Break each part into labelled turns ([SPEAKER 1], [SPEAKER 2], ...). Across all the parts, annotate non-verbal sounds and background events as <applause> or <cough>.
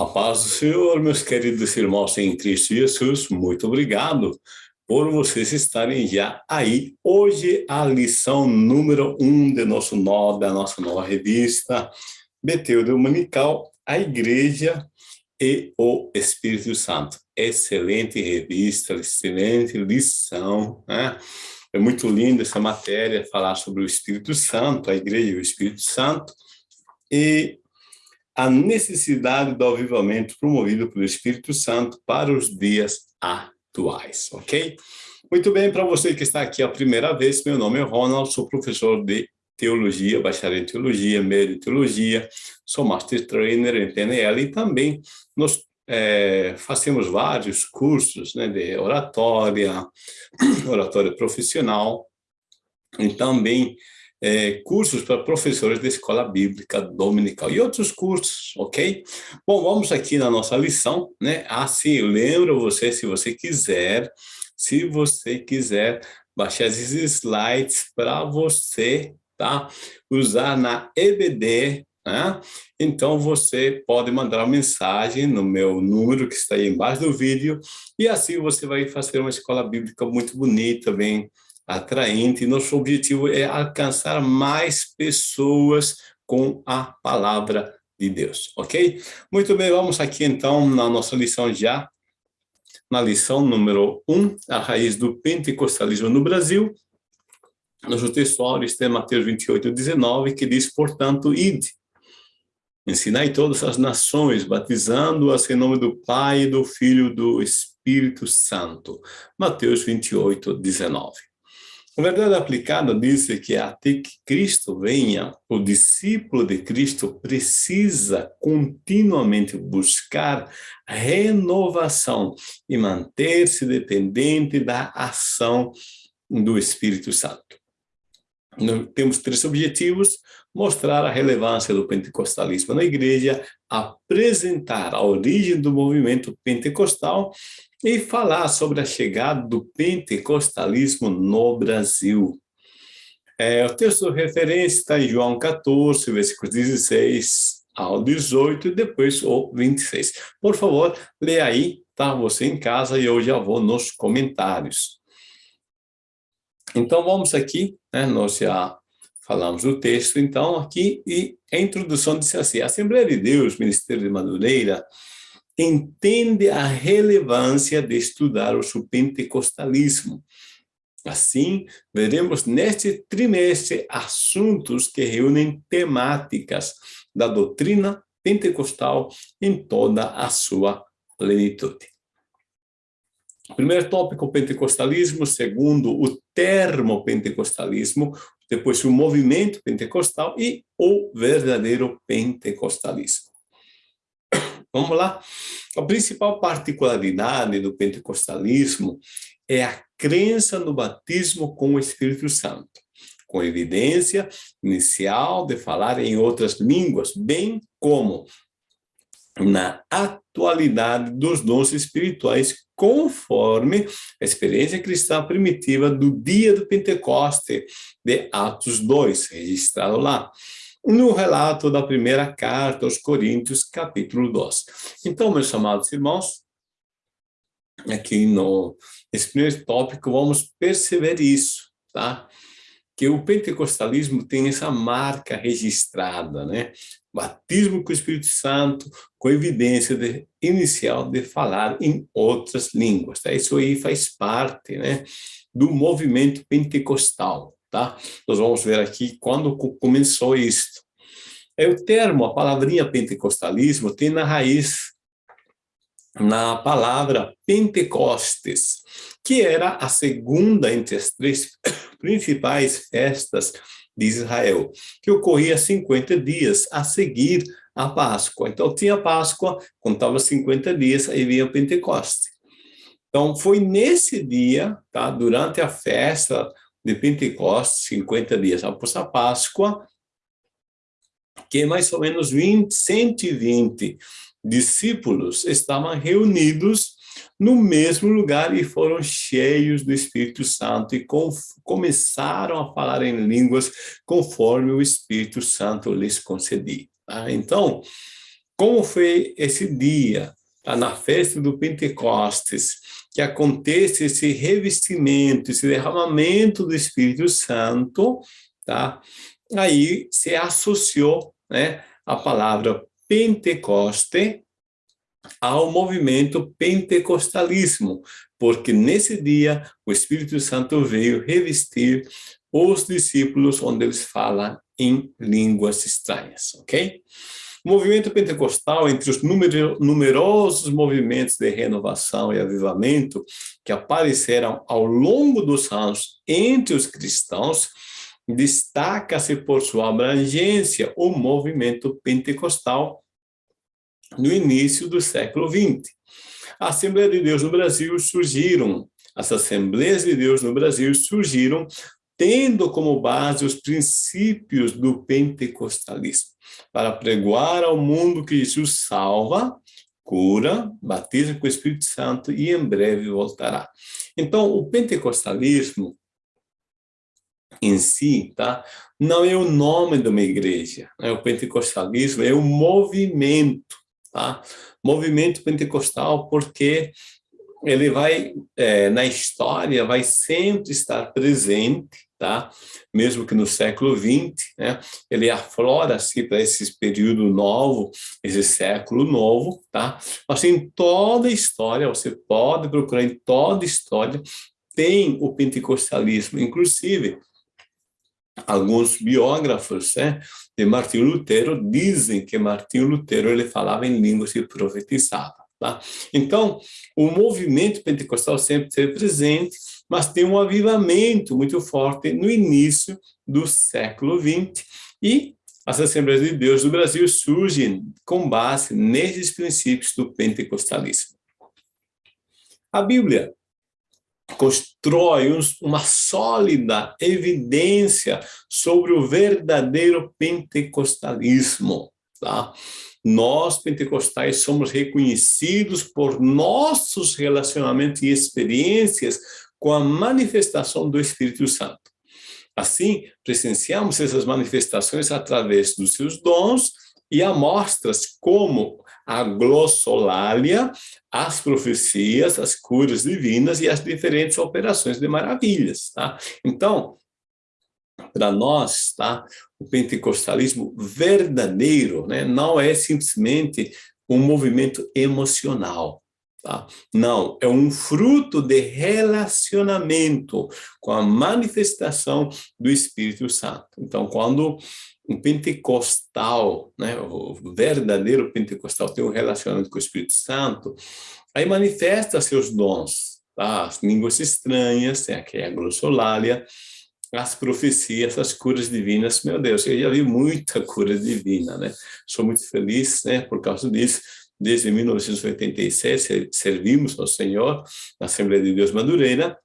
[SPEAKER 1] A paz do Senhor, meus queridos irmãos em Cristo Jesus, muito obrigado por vocês estarem já aí. Hoje, a lição número um de nosso nó, da nossa nova revista, Beteu Dominical, a Igreja e o Espírito Santo. Excelente revista, excelente lição, né? É muito linda essa matéria, falar sobre o Espírito Santo, a Igreja e o Espírito Santo. E a necessidade do avivamento promovido pelo Espírito Santo para os dias atuais, ok? Muito bem, para você que está aqui a primeira vez, meu nome é Ronald, sou professor de Teologia, bacharel em Teologia, meio de Teologia, sou Master Trainer em PNL e também nós é, fazemos vários cursos né, de oratória, <clears throat> oratória profissional, e também é, cursos para professores de escola bíblica dominical e outros cursos, ok? Bom, vamos aqui na nossa lição, né? Assim, lembro você, se você quiser, se você quiser baixar esses slides para você, tá? Usar na EBD, né? Então, você pode mandar uma mensagem no meu número que está aí embaixo do vídeo e assim você vai fazer uma escola bíblica muito bonita, bem atraente. Nosso objetivo é alcançar mais pessoas com a palavra de Deus, ok? Muito bem, vamos aqui então na nossa lição já, na lição número 1, um, a raiz do pentecostalismo no Brasil. Nosso texto está em Mateus 28, 19, que diz, portanto, ide, ensinai todas as nações, batizando-as em nome do Pai, do Filho e do Espírito Santo. Mateus 28, 19. A verdade aplicada diz que até que Cristo venha, o discípulo de Cristo precisa continuamente buscar renovação e manter-se dependente da ação do Espírito Santo. Nós temos três objetivos, mostrar a relevância do pentecostalismo na igreja, apresentar a origem do movimento pentecostal e falar sobre a chegada do pentecostalismo no Brasil. É, o texto de referência está em João 14, versículos 16 ao 18 e depois o 26. Por favor, leia aí, tá? Você em casa e eu já vou nos comentários. Então, vamos aqui, né? Nós já falamos do texto, então, aqui, e a introdução disse assim, a Assembleia de Deus, Ministério de Madureira, entende a relevância de estudar o pentecostalismo. Assim, veremos neste trimestre assuntos que reúnem temáticas da doutrina pentecostal em toda a sua plenitude. Primeiro tópico, pentecostalismo. Segundo, o termo pentecostalismo. Depois, o movimento pentecostal e o verdadeiro pentecostalismo. <coughs> Vamos lá? A principal particularidade do pentecostalismo é a crença no batismo com o Espírito Santo, com evidência inicial de falar em outras línguas, bem como na atualidade dos dons espirituais, conforme a experiência cristã primitiva do dia do Pentecoste, de Atos 2, registrado lá no relato da primeira carta aos Coríntios, capítulo 2. Então, meus amados irmãos, aqui no, nesse primeiro tópico, vamos perceber isso, tá? Que o pentecostalismo tem essa marca registrada, né? Batismo com o Espírito Santo, com evidência de, inicial de falar em outras línguas, tá? Isso aí faz parte, né? Do movimento pentecostal, tá? Nós vamos ver aqui quando começou isto. É o termo, a palavrinha pentecostalismo tem na raiz na palavra Pentecostes, que era a segunda entre as três <coughs> principais festas de Israel, que ocorria 50 dias a seguir a Páscoa. Então, tinha Páscoa, contava 50 dias, aí vinha Pentecoste. Então, foi nesse dia, tá, durante a festa de Pentecostes, 50 dias após a Páscoa, que mais ou menos 20, 120 discípulos estavam reunidos no mesmo lugar e foram cheios do Espírito Santo e com, começaram a falar em línguas conforme o Espírito Santo lhes concedia. Tá? Então, como foi esse dia, tá? na festa do Pentecostes, que acontece esse revestimento, esse derramamento do Espírito Santo, tá? Aí se associou, né, a palavra Pentecoste ao movimento pentecostalismo, porque nesse dia o Espírito Santo veio revestir os discípulos onde eles falam em línguas estranhas, ok? O movimento pentecostal, entre os numerosos movimentos de renovação e avivamento que apareceram ao longo dos anos entre os cristãos, destaca-se por sua abrangência o movimento pentecostal no início do século XX. A Assembleia de Deus no Brasil surgiram, as Assembleias de Deus no Brasil surgiram tendo como base os princípios do pentecostalismo, para pregoar ao mundo que Jesus salva, cura, batiza com o Espírito Santo e em breve voltará. Então, o pentecostalismo em si, tá? Não é o nome de uma igreja, né? O pentecostalismo é o movimento, tá? Movimento pentecostal porque ele vai, é, na história, vai sempre estar presente, tá? Mesmo que no século XX, né? Ele aflora-se para esse período novo, esse século novo, tá? Mas em toda a história, você pode procurar em toda a história, tem o pentecostalismo, inclusive alguns biógrafos né, de Martinho Lutero dizem que Martinho Lutero ele falava em línguas e profetizava. Tá? Então, o movimento pentecostal sempre esteve presente, mas tem um avivamento muito forte no início do século XX e as Assembleias de Deus do Brasil surgem com base nesses princípios do pentecostalismo. A Bíblia constrói uma sólida evidência sobre o verdadeiro pentecostalismo. Tá? Nós, pentecostais, somos reconhecidos por nossos relacionamentos e experiências com a manifestação do Espírito Santo. Assim, presenciamos essas manifestações através dos seus dons e amostras como a glossolalia, as profecias, as curas divinas e as diferentes operações de maravilhas. Tá? Então, para nós, tá? o pentecostalismo verdadeiro né? não é simplesmente um movimento emocional. Tá? Não, é um fruto de relacionamento com a manifestação do Espírito Santo. Então, quando um pentecostal, né, o verdadeiro pentecostal tem um relacionamento com o Espírito Santo, aí manifesta seus dons, tá? as línguas estranhas, tem aqui a glossolalia, as profecias, as curas divinas, meu Deus, eu já vi muita cura divina, né? Sou muito feliz, né, por causa disso. Desde 1987, servimos ao Senhor na Assembleia de Deus Madureira,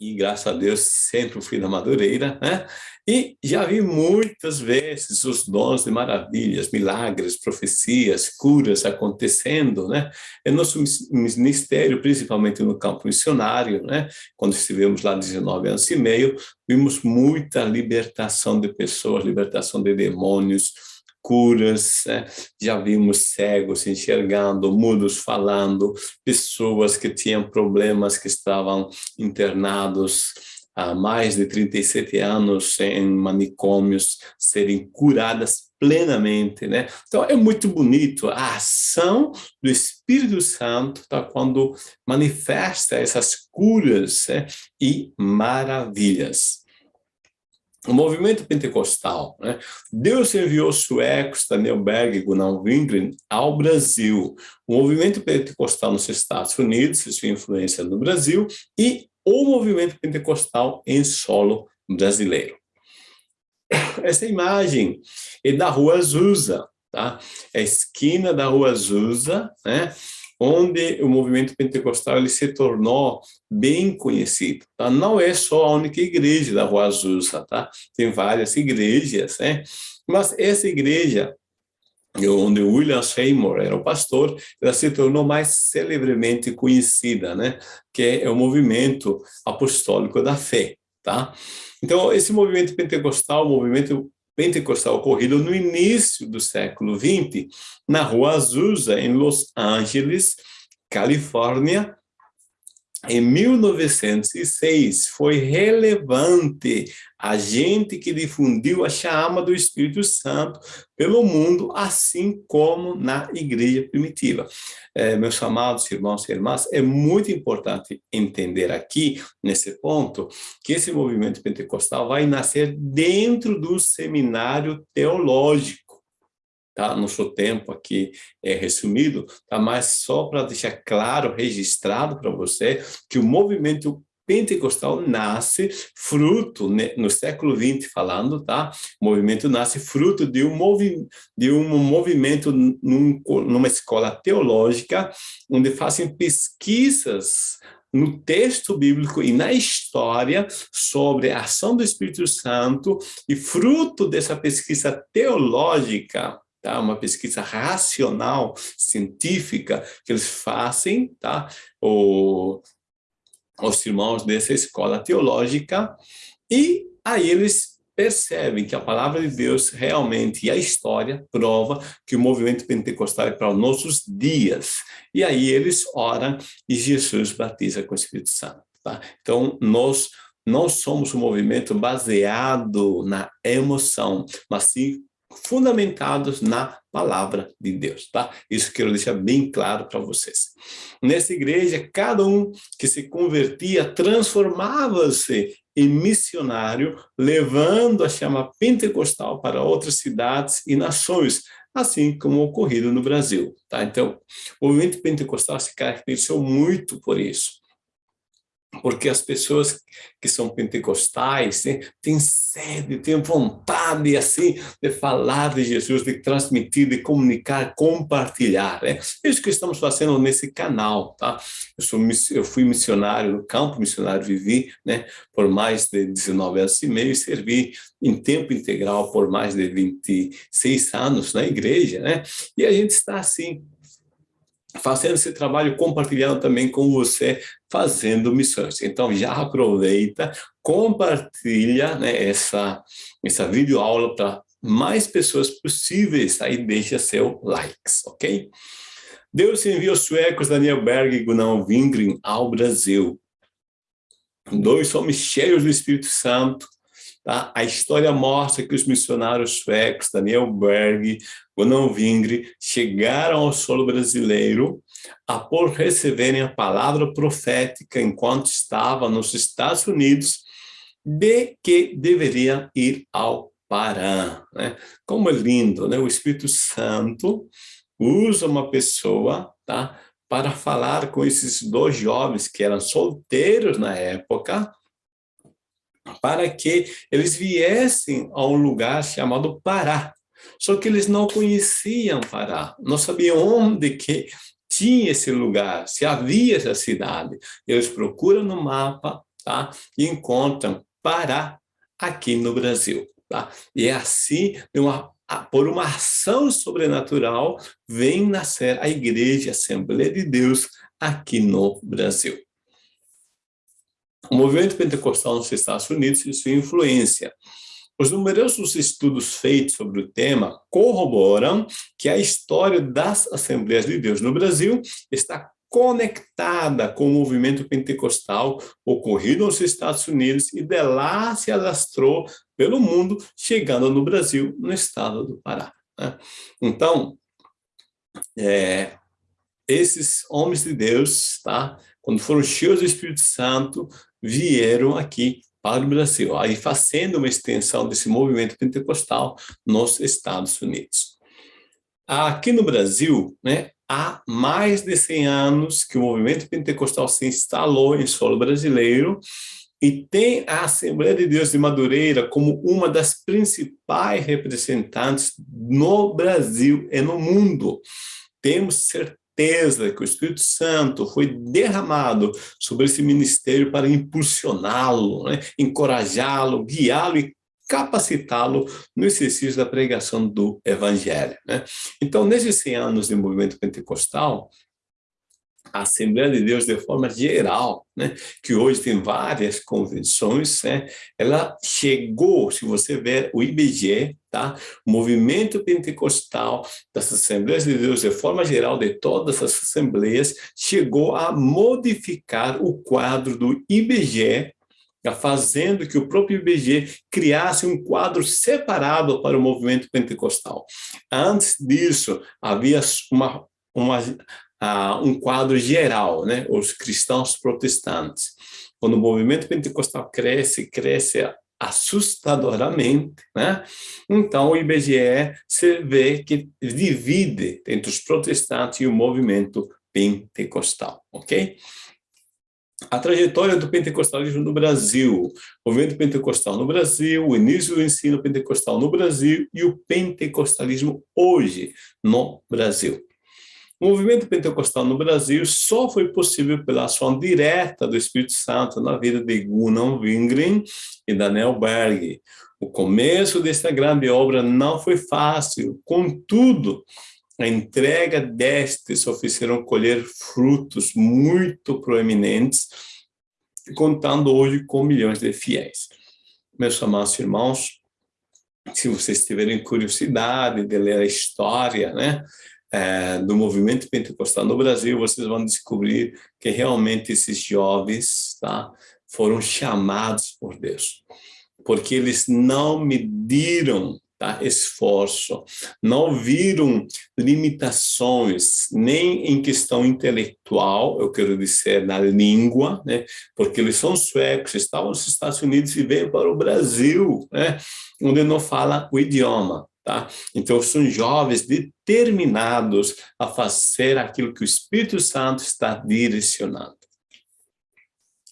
[SPEAKER 1] e graças a Deus sempre fui na Madureira, né? E já vi muitas vezes os dons de maravilhas, milagres, profecias, curas acontecendo, né? Em nosso ministério, principalmente no campo missionário, né? Quando estivemos lá 19 anos e meio, vimos muita libertação de pessoas, libertação de demônios, curas, né? já vimos cegos enxergando, mudos falando, pessoas que tinham problemas que estavam internados há mais de 37 anos em manicômios serem curadas plenamente, né? Então é muito bonito a ação do Espírito Santo tá? quando manifesta essas curas né? e maravilhas o movimento pentecostal, né? Deus enviou suecos, Daniel Berg e Gunnar Wingren ao Brasil. O movimento pentecostal nos Estados Unidos, sua influência no Brasil, e o movimento pentecostal em solo brasileiro. Essa imagem é da Rua Azusa, tá? É a esquina da Rua Azusa, né? Onde o movimento pentecostal ele se tornou bem conhecido. Tá? Não é só a única igreja da Rua Azusa, tá? tem várias igrejas, né? mas essa igreja, onde William Seymour era o pastor, ela se tornou mais celebremente conhecida, né? que é o movimento apostólico da fé. Tá? Então, esse movimento pentecostal, o movimento pentecostal ocorrido no início do século XX, na Rua Azusa, em Los Angeles, Califórnia, em 1906, foi relevante a gente que difundiu a chama do Espírito Santo pelo mundo, assim como na igreja primitiva. É, meus amados irmãos e irmãs, é muito importante entender aqui, nesse ponto, que esse movimento pentecostal vai nascer dentro do seminário teológico tá? Nosso tempo aqui é resumido, tá? Mas só para deixar claro, registrado para você, que o movimento pentecostal nasce fruto, né, no século XX falando, tá? O movimento nasce fruto de um, movi de um movimento num, numa escola teológica, onde fazem pesquisas no texto bíblico e na história sobre a ação do Espírito Santo e fruto dessa pesquisa teológica, tá? uma pesquisa racional, científica, que eles fazem, tá? O, os irmãos dessa escola teológica, e aí eles percebem que a palavra de Deus realmente, e a história prova que o movimento pentecostal é para os nossos dias. E aí eles oram e Jesus batiza com o Espírito Santo. Tá? Então, nós não somos um movimento baseado na emoção, mas sim fundamentados na palavra de Deus, tá? Isso quero deixar bem claro para vocês. Nessa igreja, cada um que se convertia transformava-se em missionário, levando a chama pentecostal para outras cidades e nações, assim como ocorrido no Brasil, tá? Então, o movimento pentecostal se caracterizou muito por isso porque as pessoas que são pentecostais né, têm sede, têm vontade assim de falar de Jesus, de transmitir, de comunicar, compartilhar. Né? É isso que estamos fazendo nesse canal, tá? Eu, sou, eu fui missionário no campo, missionário vivi, né, por mais de 19 anos e meio e servi em tempo integral por mais de 26 anos na igreja, né? E a gente está assim fazendo esse trabalho, compartilhando também com você, fazendo missões. Então, já aproveita, compartilha né, essa, essa videoaula para mais pessoas possíveis, aí deixa seu likes, ok? Deus enviou os suecos Daniel Berg e Gunnar Wingren ao Brasil. Dois homens cheios do Espírito Santo, Tá? A história mostra que os missionários suecos, Daniel Berg, Gunnar Vingre, chegaram ao solo brasileiro após receberem a palavra profética enquanto estavam nos Estados Unidos de que deveriam ir ao Pará. Né? Como é lindo, né? o Espírito Santo usa uma pessoa tá? para falar com esses dois jovens que eram solteiros na época, para que eles viessem a um lugar chamado Pará. Só que eles não conheciam Pará, não sabiam onde que tinha esse lugar, se havia essa cidade. Eles procuram no mapa tá? e encontram Pará aqui no Brasil. Tá? E é assim, uma, por uma ação sobrenatural, vem nascer a Igreja Assembleia de Deus aqui no Brasil. O movimento pentecostal nos Estados Unidos e sua influência. Os numerosos estudos feitos sobre o tema corroboram que a história das Assembleias de Deus no Brasil está conectada com o movimento pentecostal ocorrido nos Estados Unidos e de lá se alastrou pelo mundo, chegando no Brasil, no estado do Pará. Né? Então, é, esses homens de Deus, tá? quando foram cheios do Espírito Santo, vieram aqui para o Brasil, aí fazendo uma extensão desse movimento pentecostal nos Estados Unidos. Aqui no Brasil, né, há mais de 100 anos que o movimento pentecostal se instalou em solo brasileiro e tem a Assembleia de Deus de Madureira como uma das principais representantes no Brasil e no mundo. Temos certeza certeza que o Espírito Santo foi derramado sobre esse ministério para impulsioná-lo, né? encorajá-lo, guiá-lo e capacitá-lo no exercício da pregação do Evangelho. Né? Então, nesses 100 anos de movimento pentecostal, a Assembleia de Deus de forma geral, né, que hoje tem várias convenções, né, ela chegou, se você ver o IBGE, tá, o movimento pentecostal das Assembleias de Deus de forma geral, de todas as assembleias, chegou a modificar o quadro do IBGE, fazendo que o próprio IBGE criasse um quadro separado para o movimento pentecostal. Antes disso, havia uma, uma um quadro geral, né? Os cristãos protestantes. Quando o movimento pentecostal cresce, cresce assustadoramente, né? Então o IBGE se vê que divide entre os protestantes e o movimento pentecostal, ok? A trajetória do pentecostalismo no Brasil, o movimento pentecostal no Brasil, o início do ensino pentecostal no Brasil e o pentecostalismo hoje no Brasil. O movimento pentecostal no Brasil só foi possível pela ação direta do Espírito Santo na vida de Gunnar Wingren e Daniel Berg. O começo desta grande obra não foi fácil, contudo, a entrega destes ofereceram colher frutos muito proeminentes, contando hoje com milhões de fiéis. Meus amados irmãos, se vocês tiverem curiosidade de ler a história, né, é, do movimento pentecostal no Brasil, vocês vão descobrir que realmente esses jovens tá, foram chamados por Deus, porque eles não mediram tá, esforço, não viram limitações, nem em questão intelectual, eu quero dizer, na língua, né, porque eles são suecos, estavam nos Estados Unidos e veio para o Brasil, né, onde não fala o idioma. Tá? Então, são jovens determinados a fazer aquilo que o Espírito Santo está direcionando.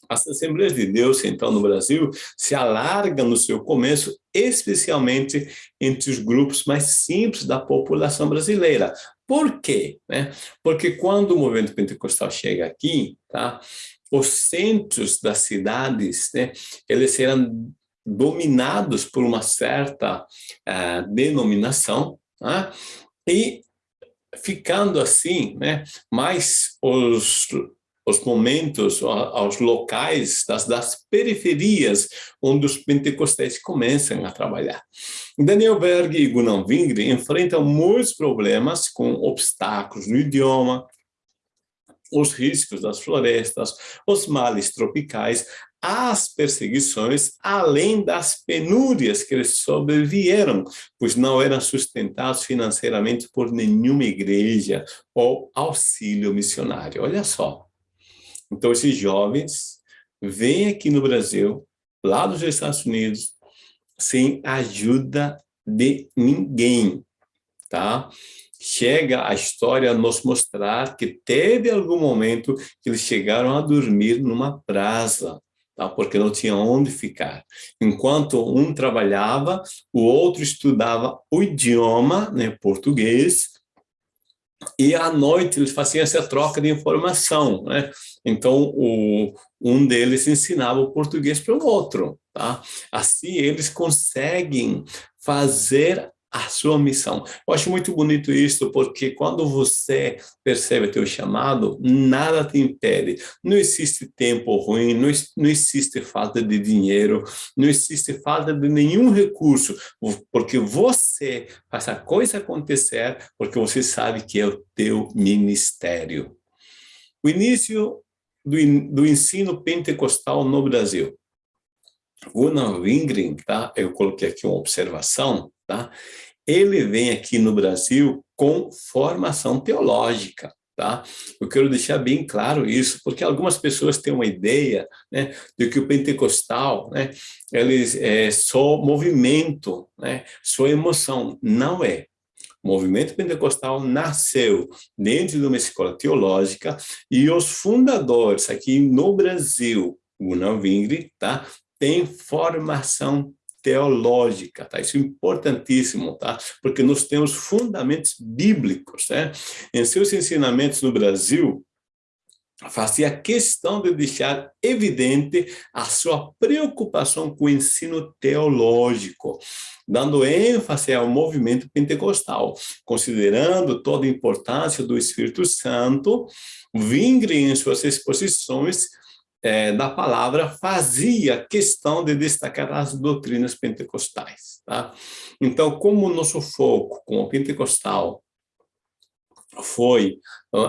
[SPEAKER 1] As Assembleias de Deus, então, no Brasil, se alargam no seu começo, especialmente entre os grupos mais simples da população brasileira. Por quê? Né? Porque quando o movimento pentecostal chega aqui, tá? os centros das cidades, né, eles eram dominados por uma certa uh, denominação, né? e ficando assim, né, mais os, os momentos, aos locais das, das periferias onde os pentecostais começam a trabalhar. Daniel Berg e Gunnar Wingre enfrentam muitos problemas com obstáculos no idioma, os riscos das florestas, os males tropicais, as perseguições, além das penúrias que eles sobrevieram, pois não eram sustentados financeiramente por nenhuma igreja ou auxílio missionário. Olha só. Então, esses jovens vêm aqui no Brasil, lá dos Estados Unidos, sem ajuda de ninguém, tá? Chega a história a nos mostrar que teve algum momento que eles chegaram a dormir numa praça, tá? porque não tinha onde ficar. Enquanto um trabalhava, o outro estudava o idioma, né, português, e à noite eles faziam essa troca de informação, né? Então, o, um deles ensinava o português para o outro, tá? Assim, eles conseguem fazer a sua missão. Eu acho muito bonito isso, porque quando você percebe teu chamado, nada te impede. Não existe tempo ruim, não, não existe falta de dinheiro, não existe falta de nenhum recurso, porque você faz a coisa acontecer, porque você sabe que é o teu ministério. O início do, do ensino pentecostal no Brasil. Gunnar Wingren, tá? Eu coloquei aqui uma observação, tá? Ele vem aqui no Brasil com formação teológica, tá? Eu quero deixar bem claro isso, porque algumas pessoas têm uma ideia, né, de que o pentecostal, né, eles é só movimento, né, só emoção. Não é. O movimento pentecostal nasceu dentro de uma escola teológica e os fundadores aqui no Brasil, Gunnar Wingre, tá? Tem formação teológica, tá? Isso é importantíssimo, tá? Porque nós temos fundamentos bíblicos, né? Em seus ensinamentos no Brasil, fazia questão de deixar evidente a sua preocupação com o ensino teológico, dando ênfase ao movimento pentecostal, considerando toda a importância do Espírito Santo, Vingre em suas exposições é, da palavra fazia questão de destacar as doutrinas pentecostais. Tá? Então, como o nosso foco com o pentecostal foi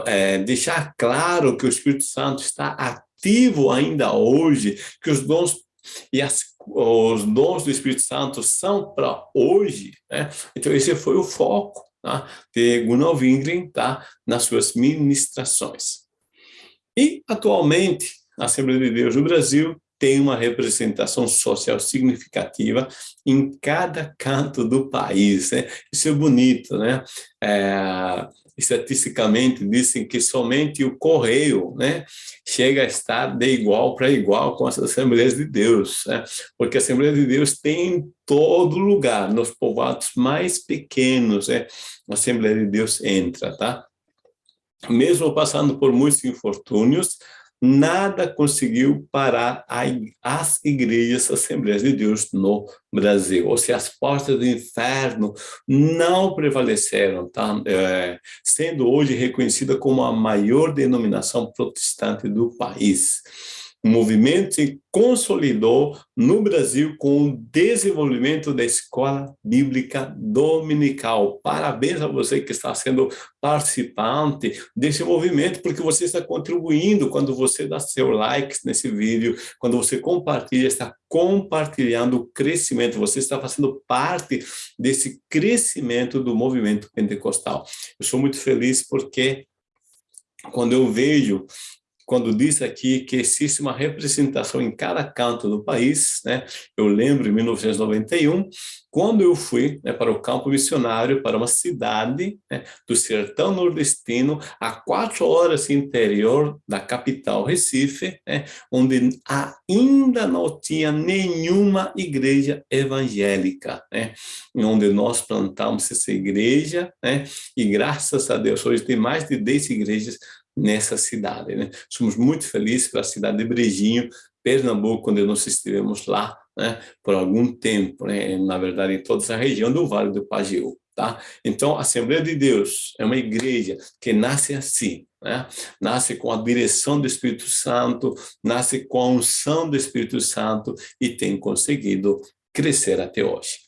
[SPEAKER 1] é, deixar claro que o Espírito Santo está ativo ainda hoje, que os dons e as, os dons do Espírito Santo são para hoje, né? então esse foi o foco tá? de Gunnar Wingren tá? nas suas ministrações. E, atualmente, a Assembleia de Deus do Brasil tem uma representação social significativa em cada canto do país. Né? Isso é bonito, né? É, estatisticamente dizem que somente o correio né, chega a estar de igual para igual com as Assembleias de Deus, né? porque a Assembleia de Deus tem em todo lugar, nos povoados mais pequenos, né? a Assembleia de Deus entra, tá? Mesmo passando por muitos infortúnios, nada conseguiu parar as igrejas Assembleias de Deus no Brasil. Ou seja, as portas do inferno não prevaleceram, tá? É, sendo hoje reconhecida como a maior denominação protestante do país. O movimento se consolidou no Brasil com o desenvolvimento da escola bíblica dominical. Parabéns a você que está sendo participante desse movimento, porque você está contribuindo quando você dá seu like nesse vídeo, quando você compartilha, está compartilhando o crescimento, você está fazendo parte desse crescimento do movimento pentecostal. Eu sou muito feliz porque quando eu vejo quando diz aqui que existe uma representação em cada canto do país, né? Eu lembro em 1991, quando eu fui né, para o campo missionário, para uma cidade né, do sertão nordestino, a quatro horas interior da capital Recife, né, onde ainda não tinha nenhuma igreja evangélica, né, onde nós plantamos essa igreja, né, e graças a Deus, hoje tem mais de 10 igrejas nessa cidade. Né? Somos muito felizes pela cidade de Brejinho, Pernambuco, onde nós estivemos lá né, por algum tempo, né, na verdade, em toda essa região do Vale do Pajeú. Tá? Então, a Assembleia de Deus é uma igreja que nasce assim, né? nasce com a direção do Espírito Santo, nasce com a unção do Espírito Santo e tem conseguido crescer até hoje.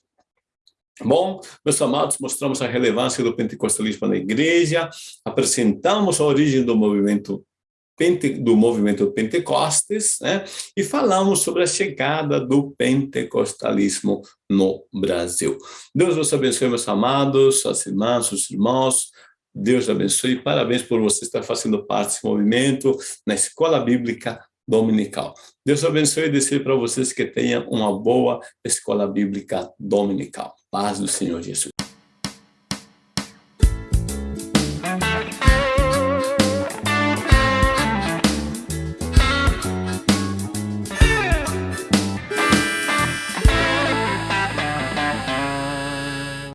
[SPEAKER 1] Bom, meus amados, mostramos a relevância do pentecostalismo na igreja, apresentamos a origem do movimento do movimento Pentecostes, né? e falamos sobre a chegada do pentecostalismo no Brasil. Deus vos abençoe, meus amados, as irmãs, os irmãos, Deus abençoe, parabéns por você estar fazendo parte desse movimento na Escola Bíblica Dominical. Deus abençoe e desejo para vocês que tenham uma boa Escola Bíblica Dominical. Paz do Senhor Jesus.